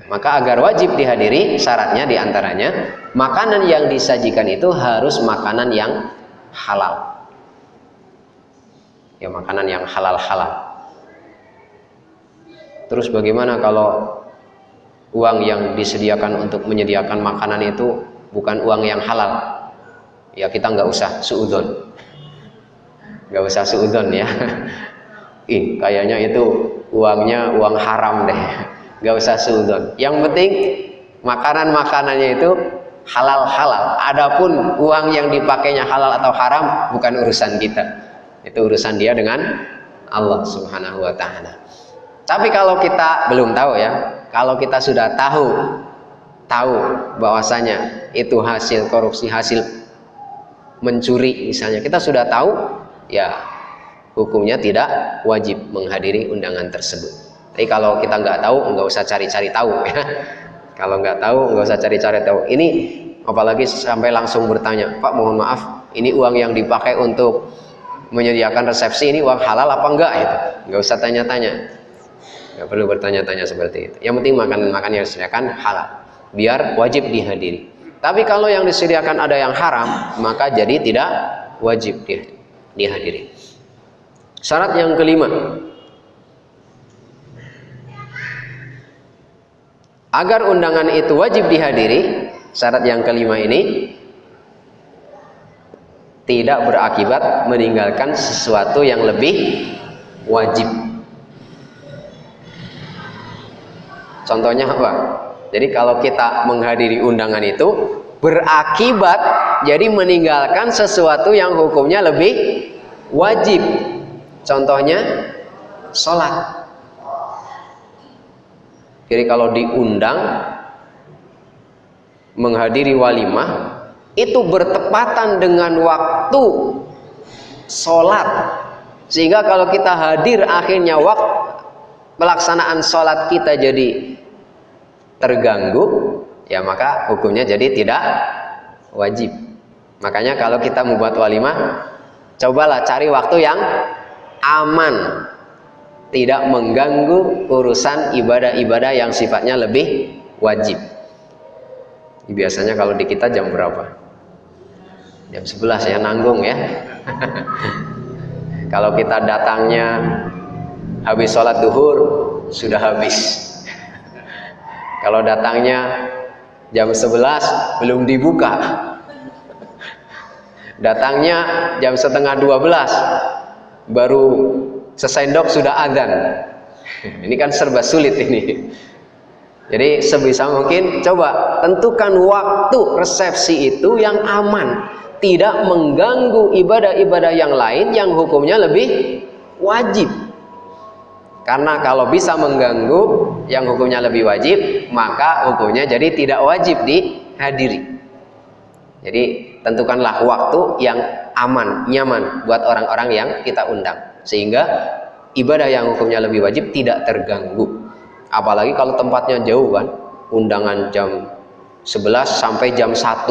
B: Maka agar wajib dihadiri, syaratnya di antaranya makanan yang disajikan itu harus makanan yang halal. Ya makanan yang halal-halal. Terus bagaimana kalau uang yang disediakan untuk menyediakan makanan itu bukan uang yang halal ya kita nggak usah suudon nggak usah suudon ya. Ih kayaknya itu uangnya uang haram deh. Nggak usah suudon. Yang penting makanan makanannya itu halal halal adapun uang yang dipakainya halal atau haram bukan urusan kita. Itu urusan dia dengan Allah subhanahu wa ta'ala. Tapi kalau kita belum tahu ya kalau kita sudah tahu tahu bahwasanya itu hasil korupsi hasil mencuri misalnya kita sudah tahu ya hukumnya tidak wajib menghadiri undangan tersebut. Tapi kalau kita nggak tahu nggak usah cari-cari tahu ya. Kalau nggak tahu nggak usah cari-cari tahu. Ini apalagi sampai langsung bertanya Pak mohon maaf ini uang yang dipakai untuk menyediakan resepsi ini uang halal apa enggak? Itu nggak usah tanya-tanya. Nggak perlu bertanya-tanya seperti itu. Yang penting makan-makan yang disediakan halal biar wajib dihadiri. Tapi kalau yang disediakan ada yang haram, maka jadi tidak wajib dia dihadiri. Syarat yang kelima, agar undangan itu wajib dihadiri, syarat yang kelima ini tidak berakibat meninggalkan sesuatu yang lebih wajib. Contohnya apa? Jadi kalau kita menghadiri undangan itu berakibat jadi meninggalkan sesuatu yang hukumnya lebih wajib. Contohnya sholat. Jadi kalau diundang menghadiri walimah itu bertepatan dengan waktu sholat sehingga kalau kita hadir akhirnya waktu pelaksanaan sholat kita jadi terganggu, ya maka hukumnya jadi tidak wajib. Makanya kalau kita membuat walimah, cobalah cari waktu yang aman, tidak mengganggu urusan ibadah-ibadah yang sifatnya lebih wajib. Biasanya kalau di kita jam berapa? Jam 11 ya nanggung ya. kalau kita datangnya habis sholat duhur sudah habis. kalau datangnya jam 11 belum dibuka. Datangnya jam setengah 12 baru sesendok sudah adzan. Ini kan serba sulit ini. Jadi sebisa mungkin coba tentukan waktu resepsi itu yang aman, tidak mengganggu ibadah-ibadah yang lain yang hukumnya lebih wajib. Karena kalau bisa mengganggu yang hukumnya lebih wajib, maka hukumnya jadi tidak wajib dihadiri. Jadi tentukanlah waktu yang aman, nyaman buat orang-orang yang kita undang. Sehingga ibadah yang hukumnya lebih wajib tidak terganggu. Apalagi kalau tempatnya jauh kan? Undangan jam 11 sampai jam 1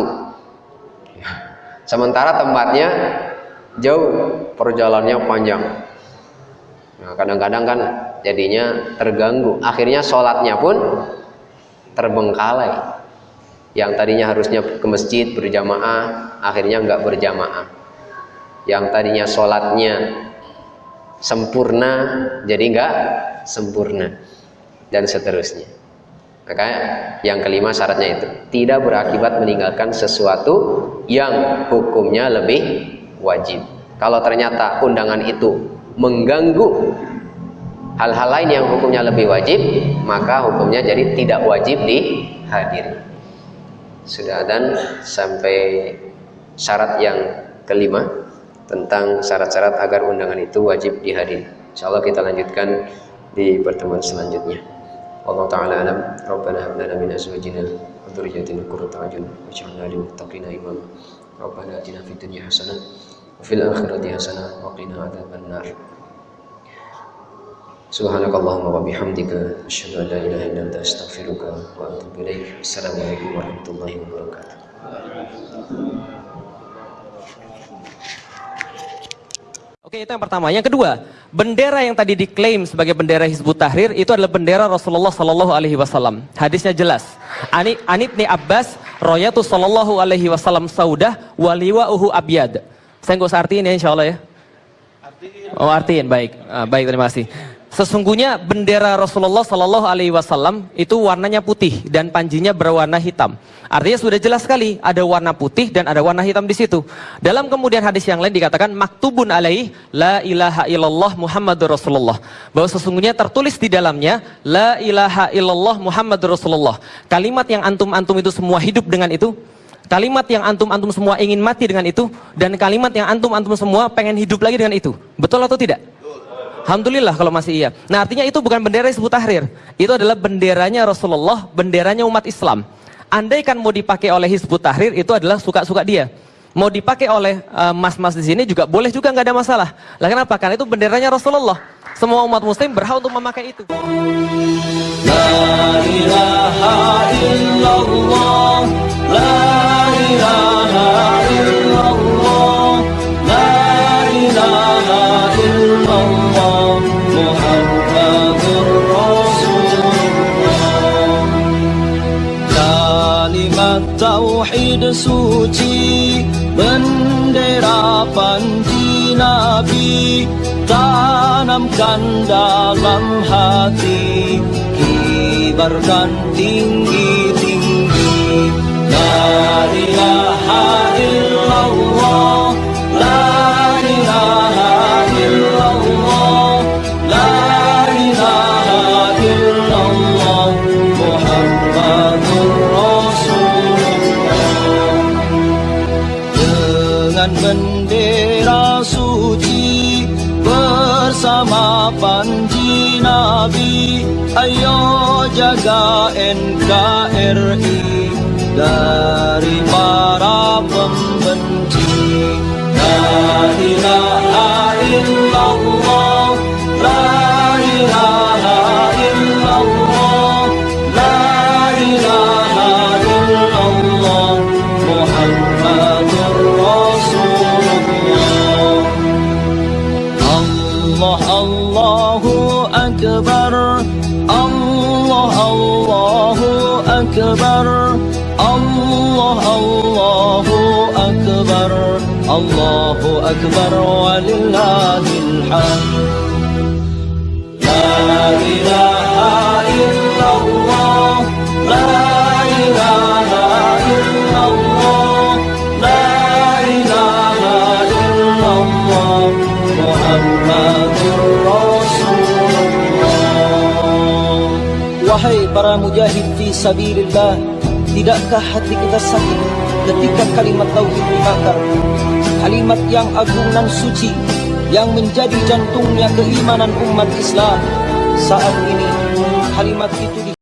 B: sementara tempatnya jauh perjalanannya panjang nah kadang-kadang kan jadinya terganggu. Akhirnya sholatnya pun terbengkalai. Yang tadinya harusnya ke masjid berjamaah akhirnya nggak berjamaah. Yang tadinya sholatnya sempurna jadi enggak sempurna. Dan seterusnya. Maka yang kelima syaratnya itu tidak berakibat meninggalkan sesuatu yang hukumnya lebih wajib. Kalau ternyata undangan itu mengganggu hal-hal lain yang hukumnya lebih wajib maka hukumnya jadi tidak wajib dihadiri sudah dan sampai syarat yang kelima tentang syarat-syarat agar undangan itu wajib dihadiri. Insyaallah kita lanjutkan di pertemuan selanjutnya. Allah taala alam. Rabbana hab lana min azwajina wa dhurriyyatina qurrata a'yun waj'alna lil muttaqina imama. Rabbana atina hasanah fil akhirati hasanah wa qina adzaban nar. Subhanakallahumma wa bihamdika asyhadu an la ilaha illa anta astaghfiruka wa atubu ilaik. Assalamualaikum warahmatullahi wabarakatuh.
C: Oke, itu yang pertama. Yang kedua, bendera yang tadi diklaim sebagai bendera Hizbut Tahrir itu adalah bendera Rasulullah Sallallahu Alaihi Wasallam. Hadisnya jelas. Ani Anibni Abbas, Royatu Sallallahu Alaihi Wasallam Saudah, Waliwa Uhu Abyad. Saya nggak usah artiin ya, insya Allah ya. Oh artiin, baik, ah, baik terima kasih. Sesungguhnya bendera Rasulullah Sallallahu Alaihi Wasallam itu warnanya putih dan panjinya berwarna hitam. Artinya sudah jelas sekali ada warna putih dan ada warna hitam di situ. Dalam kemudian hadis yang lain dikatakan maktubun alaih la ilaha illallah Muhammadur Rasulullah. Bahwa sesungguhnya tertulis di dalamnya la ilaha illallah Muhammadur Rasulullah. Kalimat yang antum-antum itu semua hidup dengan itu. Kalimat yang antum-antum semua ingin mati dengan itu dan kalimat yang antum-antum semua pengen hidup lagi dengan itu. Betul atau tidak? Alhamdulillah kalau masih iya. Nah artinya itu bukan bendera Hizbut Tahrir. Itu adalah benderanya Rasulullah, benderanya umat Islam. Andaikan mau dipakai oleh Hizbut Tahrir itu adalah suka-suka dia. Mau dipakai oleh eh, mas-mas uh, di sini juga boleh juga nggak ada masalah. Lah kenapa? Karena itu benderanya Rasulullah. Semua umat muslim berhak untuk memakai itu. Tauhid suci bendera panji nabi tanamkan dalam hati kibarkan tinggi-tinggi la ilaha illallah la
A: أكبر ولله الحمد لا إله إلا الله لا إله إلا الله لا إله إلا الله محمد رسول الله
D: Wahai para mujahid fi sabilillah Tidakkah hati kita sakit Ketika kalimat tauhid dibakar Kalimat yang agung dan suci Yang menjadi jantungnya keimanan umat Islam Saat ini kalimat itu